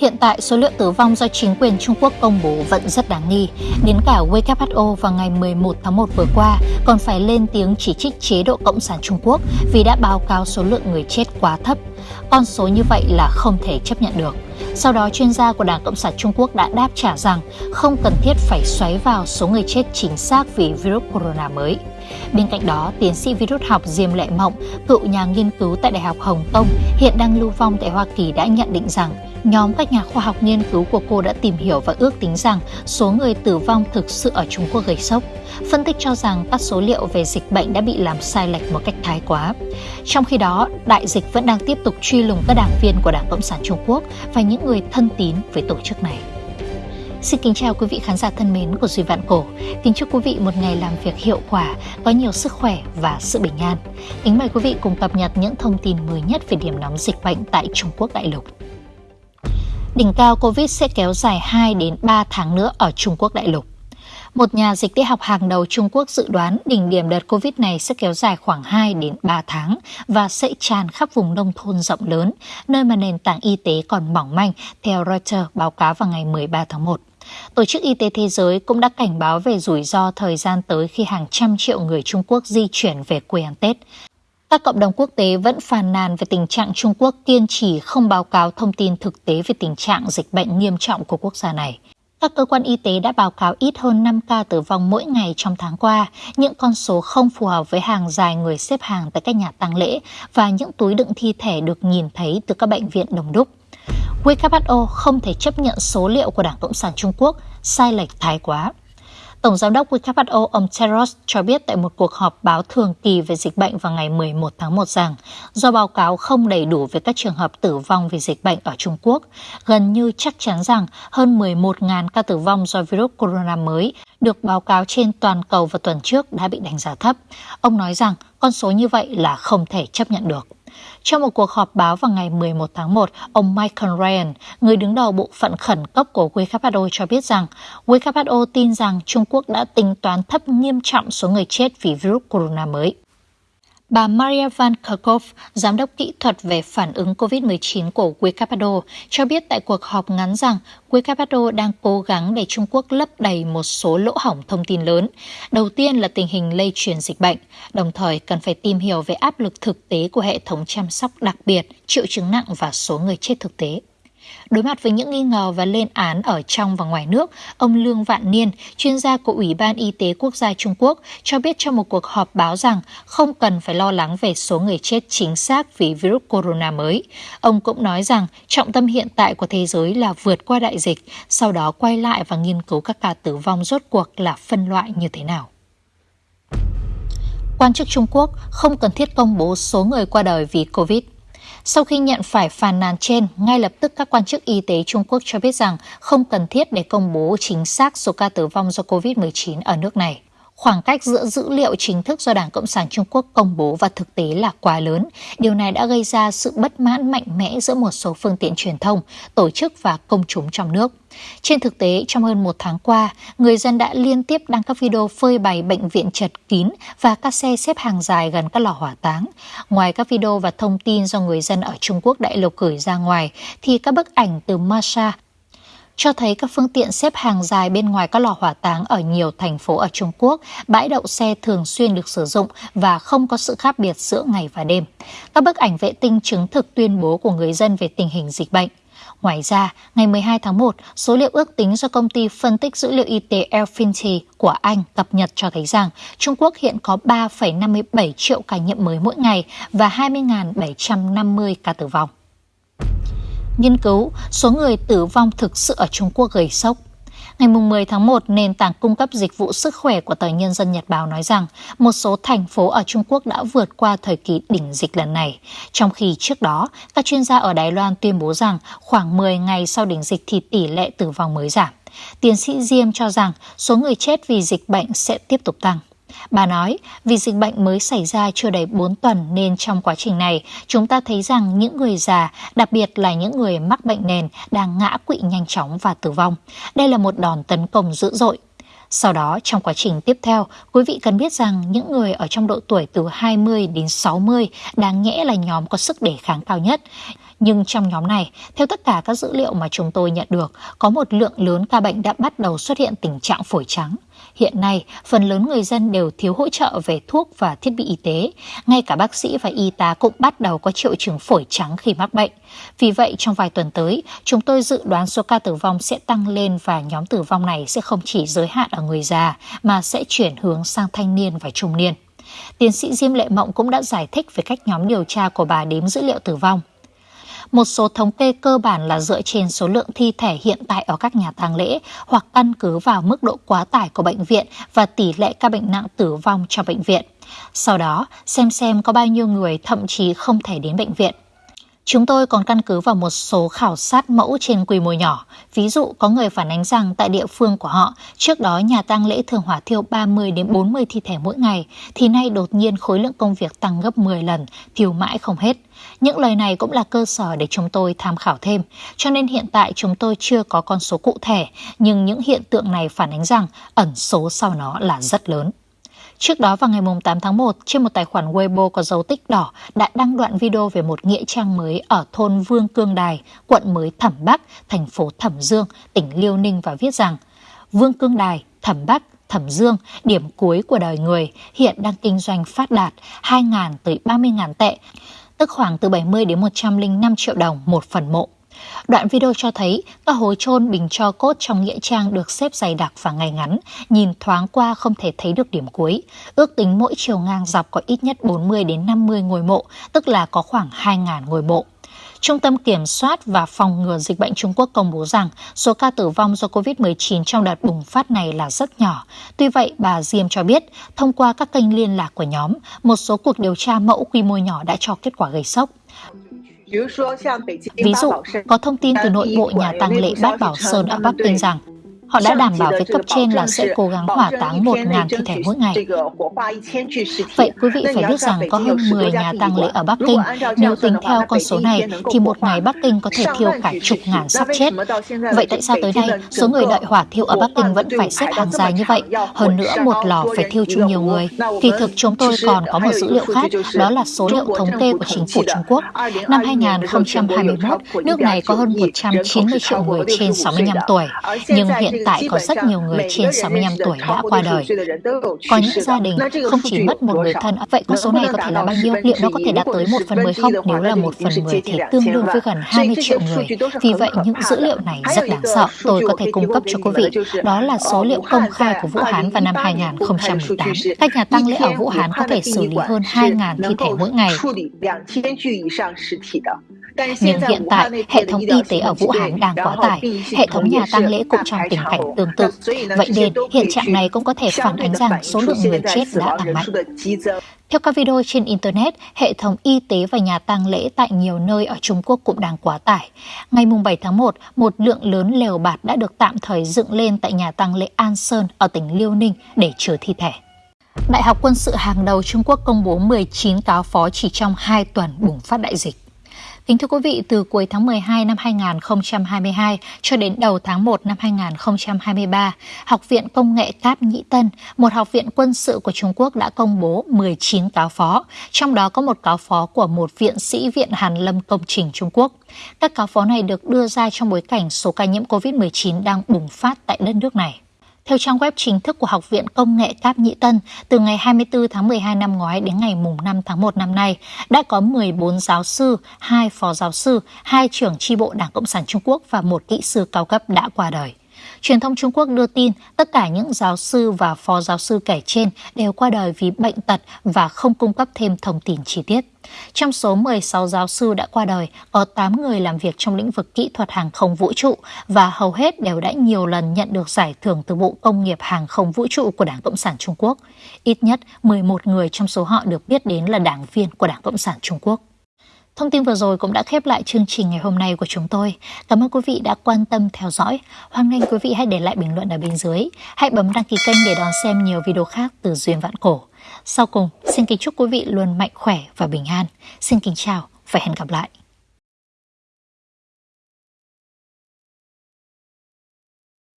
Hiện tại, số liệu tử vong do chính quyền Trung Quốc công bố vẫn rất đáng nghi. Đến cả WHO vào ngày 11 tháng 1 vừa qua còn phải lên tiếng chỉ trích chế độ Cộng sản Trung Quốc vì đã báo cáo số lượng người chết quá thấp. Con số như vậy là không thể chấp nhận được. Sau đó, chuyên gia của Đảng Cộng sản Trung Quốc đã đáp trả rằng không cần thiết phải xoáy vào số người chết chính xác vì virus corona mới. Bên cạnh đó, tiến sĩ virus học Diêm Lệ Mộng, cựu nhà nghiên cứu tại Đại học Hồng Kông, hiện đang lưu vong tại Hoa Kỳ đã nhận định rằng Nhóm các nhà khoa học nghiên cứu của cô đã tìm hiểu và ước tính rằng số người tử vong thực sự ở Trung Quốc gây sốc. Phân tích cho rằng các số liệu về dịch bệnh đã bị làm sai lệch một cách thái quá. Trong khi đó, đại dịch vẫn đang tiếp tục truy lùng các đảng viên của Đảng Cộng sản Trung Quốc và những người thân tín với tổ chức này. Xin kính chào quý vị khán giả thân mến của Duy Vạn Cổ. Kính chúc quý vị một ngày làm việc hiệu quả, có nhiều sức khỏe và sự bình an. Kính mời quý vị cùng cập nhật những thông tin mới nhất về điểm nóng dịch bệnh tại Trung Quốc đại lục. Đỉnh cao Covid sẽ kéo dài 2 đến 3 tháng nữa ở Trung Quốc đại lục. Một nhà dịch tễ học hàng đầu Trung Quốc dự đoán đỉnh điểm đợt Covid này sẽ kéo dài khoảng 2 đến 3 tháng và sẽ tràn khắp vùng nông thôn rộng lớn, nơi mà nền tảng y tế còn mỏng manh, theo Reuters báo cáo vào ngày 13 tháng 1. Tổ chức Y tế Thế giới cũng đã cảnh báo về rủi ro thời gian tới khi hàng trăm triệu người Trung Quốc di chuyển về quê ăn Tết. Các cộng đồng quốc tế vẫn phàn nàn về tình trạng Trung Quốc kiên trì không báo cáo thông tin thực tế về tình trạng dịch bệnh nghiêm trọng của quốc gia này. Các cơ quan y tế đã báo cáo ít hơn 5 ca tử vong mỗi ngày trong tháng qua, những con số không phù hợp với hàng dài người xếp hàng tại các nhà tang lễ và những túi đựng thi thể được nhìn thấy từ các bệnh viện đông đúc. WHO không thể chấp nhận số liệu của Đảng Cộng sản Trung Quốc sai lệch thái quá. Tổng giám đốc WHO ông Tedros cho biết tại một cuộc họp báo thường kỳ về dịch bệnh vào ngày 11 tháng 1 rằng do báo cáo không đầy đủ về các trường hợp tử vong vì dịch bệnh ở Trung Quốc, gần như chắc chắn rằng hơn 11.000 ca tử vong do virus corona mới được báo cáo trên toàn cầu vào tuần trước đã bị đánh giá thấp. Ông nói rằng con số như vậy là không thể chấp nhận được. Trong một cuộc họp báo vào ngày 11 tháng 1, ông Michael Ryan, người đứng đầu bộ phận khẩn cấp của WHO cho biết rằng WHO tin rằng Trung Quốc đã tính toán thấp nghiêm trọng số người chết vì virus corona mới. Bà Maria Van Kerkhove, giám đốc kỹ thuật về phản ứng COVID-19 của WHO, cho biết tại cuộc họp ngắn rằng WHO đang cố gắng để Trung Quốc lấp đầy một số lỗ hỏng thông tin lớn. Đầu tiên là tình hình lây truyền dịch bệnh, đồng thời cần phải tìm hiểu về áp lực thực tế của hệ thống chăm sóc đặc biệt, triệu chứng nặng và số người chết thực tế. Đối mặt với những nghi ngờ và lên án ở trong và ngoài nước, ông Lương Vạn Niên, chuyên gia của Ủy ban Y tế Quốc gia Trung Quốc, cho biết trong một cuộc họp báo rằng không cần phải lo lắng về số người chết chính xác vì virus corona mới. Ông cũng nói rằng trọng tâm hiện tại của thế giới là vượt qua đại dịch, sau đó quay lại và nghiên cứu các ca tử vong rốt cuộc là phân loại như thế nào. Quan chức Trung Quốc không cần thiết công bố số người qua đời vì COVID. Sau khi nhận phải phàn nàn trên, ngay lập tức các quan chức y tế Trung Quốc cho biết rằng không cần thiết để công bố chính xác số ca tử vong do COVID-19 ở nước này. Khoảng cách giữa dữ liệu chính thức do Đảng Cộng sản Trung Quốc công bố và thực tế là quá lớn. Điều này đã gây ra sự bất mãn mạnh mẽ giữa một số phương tiện truyền thông, tổ chức và công chúng trong nước. Trên thực tế, trong hơn một tháng qua, người dân đã liên tiếp đăng các video phơi bày bệnh viện chật kín và các xe xếp hàng dài gần các lò hỏa táng. Ngoài các video và thông tin do người dân ở Trung Quốc đại lục gửi ra ngoài, thì các bức ảnh từ Masha, cho thấy các phương tiện xếp hàng dài bên ngoài các lò hỏa táng ở nhiều thành phố ở Trung Quốc, bãi đậu xe thường xuyên được sử dụng và không có sự khác biệt giữa ngày và đêm. Các bức ảnh vệ tinh chứng thực tuyên bố của người dân về tình hình dịch bệnh. Ngoài ra, ngày 12 tháng 1, số liệu ước tính do công ty phân tích dữ liệu y tế Elfinity của Anh cập nhật cho thấy rằng Trung Quốc hiện có 3,57 triệu ca nhiễm mới mỗi ngày và 20.750 ca tử vong nghiên cứu số người tử vong thực sự ở Trung Quốc gây sốc. Ngày 10 tháng 1, nền tảng cung cấp dịch vụ sức khỏe của tờ Nhân dân Nhật Báo nói rằng một số thành phố ở Trung Quốc đã vượt qua thời kỳ đỉnh dịch lần này. Trong khi trước đó, các chuyên gia ở Đài Loan tuyên bố rằng khoảng 10 ngày sau đỉnh dịch thì tỷ lệ tử vong mới giảm. Tiến sĩ Diêm cho rằng số người chết vì dịch bệnh sẽ tiếp tục tăng. Bà nói, vì dịch bệnh mới xảy ra chưa đầy 4 tuần nên trong quá trình này, chúng ta thấy rằng những người già, đặc biệt là những người mắc bệnh nền, đang ngã quỵ nhanh chóng và tử vong. Đây là một đòn tấn công dữ dội. Sau đó, trong quá trình tiếp theo, quý vị cần biết rằng những người ở trong độ tuổi từ 20 đến 60 đáng nhẽ là nhóm có sức đề kháng cao nhất. Nhưng trong nhóm này, theo tất cả các dữ liệu mà chúng tôi nhận được, có một lượng lớn ca bệnh đã bắt đầu xuất hiện tình trạng phổi trắng. Hiện nay, phần lớn người dân đều thiếu hỗ trợ về thuốc và thiết bị y tế. Ngay cả bác sĩ và y tá cũng bắt đầu có triệu chứng phổi trắng khi mắc bệnh. Vì vậy, trong vài tuần tới, chúng tôi dự đoán số ca tử vong sẽ tăng lên và nhóm tử vong này sẽ không chỉ giới hạn ở người già, mà sẽ chuyển hướng sang thanh niên và trung niên. Tiến sĩ Diêm Lệ Mộng cũng đã giải thích về cách nhóm điều tra của bà đếm dữ liệu tử vong. Một số thống kê cơ bản là dựa trên số lượng thi thể hiện tại ở các nhà tang lễ hoặc căn cứ vào mức độ quá tải của bệnh viện và tỷ lệ ca bệnh nặng tử vong trong bệnh viện. Sau đó, xem xem có bao nhiêu người thậm chí không thể đến bệnh viện. Chúng tôi còn căn cứ vào một số khảo sát mẫu trên quy mô nhỏ. Ví dụ có người phản ánh rằng tại địa phương của họ, trước đó nhà tang lễ thường hỏa thiêu 30 đến 40 thi thể mỗi ngày, thì nay đột nhiên khối lượng công việc tăng gấp 10 lần, thiêu mãi không hết. Những lời này cũng là cơ sở để chúng tôi tham khảo thêm, cho nên hiện tại chúng tôi chưa có con số cụ thể, nhưng những hiện tượng này phản ánh rằng ẩn số sau nó là rất lớn. Trước đó vào ngày 8 tháng 1, trên một tài khoản Weibo có dấu tích đỏ đã đăng đoạn video về một nghĩa trang mới ở thôn Vương Cương Đài, quận mới Thẩm Bắc, thành phố Thẩm Dương, tỉnh Liêu Ninh và viết rằng Vương Cương Đài, Thẩm Bắc, Thẩm Dương, điểm cuối của đời người, hiện đang kinh doanh phát đạt 2.000 tới 30.000 tệ, tức khoảng từ 70 đến 105 triệu đồng một phần mộ. Đoạn video cho thấy các hố chôn bình cho cốt trong nghĩa trang được xếp dày đặc và ngay ngắn, nhìn thoáng qua không thể thấy được điểm cuối. Ước tính mỗi chiều ngang dọc có ít nhất 40 đến 50 ngôi mộ, tức là có khoảng 2.000 ngôi mộ. Trung tâm Kiểm soát và Phòng ngừa Dịch bệnh Trung Quốc công bố rằng số ca tử vong do COVID-19 trong đợt bùng phát này là rất nhỏ. Tuy vậy, bà Diêm cho biết, thông qua các kênh liên lạc của nhóm, một số cuộc điều tra mẫu quy mô nhỏ đã cho kết quả gây sốc. Ví dụ, có thông tin từ nội bộ nhà tang lễ Bát Bảo Sơn ở Bắc Kinh rằng Họ đã đảm bảo với cấp trên là sẽ cố gắng hỏa táng 1.000 thi thể mỗi ngày. Vậy quý vị phải biết rằng có hơn 10 nhà tang lễ ở Bắc Kinh. Nếu tính theo con số này, thì một ngày Bắc Kinh có thể thiêu cả chục ngàn xác chết. Vậy tại sao tới nay, số người đợi hỏa thiêu ở Bắc Kinh vẫn phải xếp hàng dài như vậy? Hơn nữa, một lò phải thiêu chung nhiều người. Kỳ thực chúng tôi còn có một dữ liệu khác, đó là số liệu thống kê của chính phủ Trung Quốc. Năm 2021, nước này có hơn 190 triệu người trên 65 tuổi. Nhưng hiện tại có rất nhiều người trên 65 tuổi đã qua đời. Có những gia đình không chỉ mất một người thân, vậy con số này có thể là bao nhiêu? Liệu nó có thể đạt tới một phần mười không? Nếu là một phần mười thì tương đương với gần 20 triệu người. Vì vậy, những dữ liệu này rất đáng sợ. Tôi có thể cung cấp cho quý vị. Đó là số liệu công khai của Vũ Hán vào năm 2018. Các nhà tăng lễ ở Vũ Hán có thể xử lý hơn 2.000 thi thể mỗi ngày. Nhưng hiện tại, hệ thống y tế ở Vũ Hán đang quá tải, hệ thống nhà tang lễ cũng trong tình cảnh tương tự. Vậy nên, hiện trạng này cũng có thể phản ánh rằng số lượng người chết đã tăng mạnh. Theo các video trên Internet, hệ thống y tế và nhà tang lễ tại nhiều nơi ở Trung Quốc cũng đang quá tải. Ngày 7 tháng 1, một lượng lớn lều bạt đã được tạm thời dựng lên tại nhà tang lễ An Sơn ở tỉnh Liêu Ninh để chứa thi thể. Đại học quân sự hàng đầu Trung Quốc công bố 19 cáo phó chỉ trong 2 tuần bùng phát đại dịch. Kính thưa quý vị, từ cuối tháng 12 năm 2022 cho đến đầu tháng 1 năm 2023, Học viện Công nghệ Cáp Nhĩ Tân, một học viện quân sự của Trung Quốc đã công bố 19 cáo phó, trong đó có một cáo phó của một viện sĩ Viện Hàn Lâm Công trình Trung Quốc. Các cáo phó này được đưa ra trong bối cảnh số ca nhiễm COVID-19 đang bùng phát tại đất nước này. Theo trang web chính thức của Học viện Công nghệ Cáp Nhĩ Tân, từ ngày 24 tháng 12 năm ngoái đến ngày 5 tháng 1 năm nay, đã có 14 giáo sư, 2 phó giáo sư, 2 trưởng tri bộ Đảng Cộng sản Trung Quốc và một kỹ sư cao cấp đã qua đời. Truyền thông Trung Quốc đưa tin tất cả những giáo sư và phó giáo sư kể trên đều qua đời vì bệnh tật và không cung cấp thêm thông tin chi tiết. Trong số 16 giáo sư đã qua đời, có 8 người làm việc trong lĩnh vực kỹ thuật hàng không vũ trụ và hầu hết đều đã nhiều lần nhận được giải thưởng từ Bộ Công nghiệp Hàng không Vũ trụ của Đảng Cộng sản Trung Quốc. Ít nhất 11 người trong số họ được biết đến là đảng viên của Đảng Cộng sản Trung Quốc. Thông tin vừa rồi cũng đã khép lại chương trình ngày hôm nay của chúng tôi. Cảm ơn quý vị đã quan tâm theo dõi. Hoan nghênh quý vị hãy để lại bình luận ở bên dưới. Hãy bấm đăng ký kênh để đón xem nhiều video khác từ Duyên Vạn Cổ. Sau cùng, xin kính chúc quý vị luôn mạnh khỏe và bình an. Xin kính chào và hẹn gặp lại.